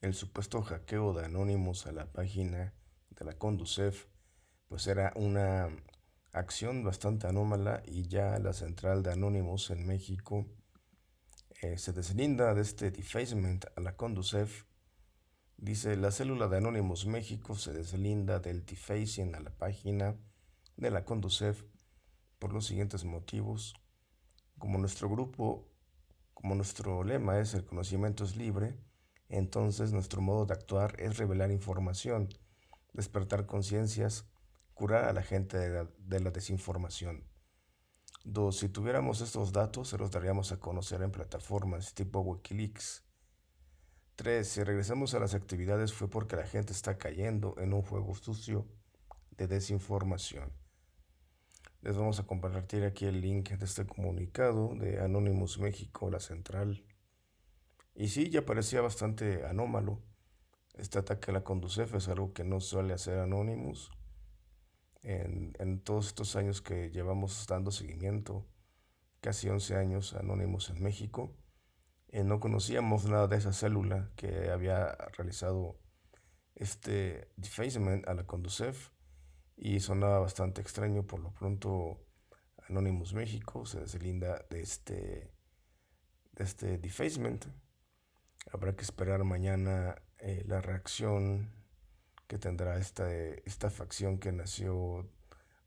el supuesto hackeo de Anonymous a la página de la Conducef, pues era una acción bastante anómala y ya la central de Anonymous en México eh, se deslinda de este defacement a la Conducef. Dice, la célula de Anonymous México se deslinda del defacing a la página de la Conducef por los siguientes motivos. Como nuestro grupo, como nuestro lema es el conocimiento es libre, entonces nuestro modo de actuar es revelar información, despertar conciencias, curar a la gente de la, desinformación. Dos, si tuviéramos estos datos, se los daríamos a conocer en plataformas tipo Wikileaks. Tres, si regresamos a las actividades fue porque la gente está cayendo en un juego sucio de desinformación. Les vamos a compartir aquí el link de este comunicado de Anonymous México, la central y sí, ya parecía bastante anómalo. Este ataque a la Conducef es algo que no suele hacer Anonymous. En, en todos estos años que llevamos dando seguimiento, casi 11 años Anonymous en México, no conocíamos nada de esa célula que había realizado este defacement a la Conducef y sonaba bastante extraño. Por lo pronto, Anonymous México se deslinda de este, de este defacement. Habrá que esperar mañana eh, la reacción que tendrá esta, esta facción que nació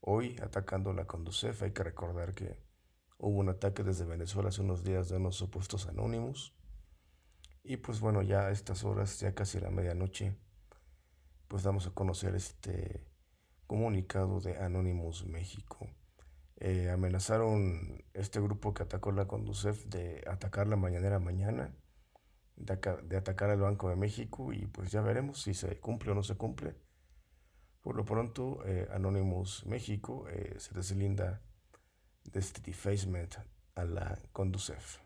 hoy atacando la Conducef. Hay que recordar que hubo un ataque desde Venezuela hace unos días de unos supuestos anónimos. Y pues bueno, ya a estas horas, ya casi la medianoche, pues damos a conocer este comunicado de Anonymous México. Eh, amenazaron este grupo que atacó la Conducef de atacar la mañanera mañana de, atacar al Banco de México y pues ya veremos si se cumple o no se cumple. Por lo pronto, eh, Anonymous México eh, se deslinda de este defacement a la Conducef.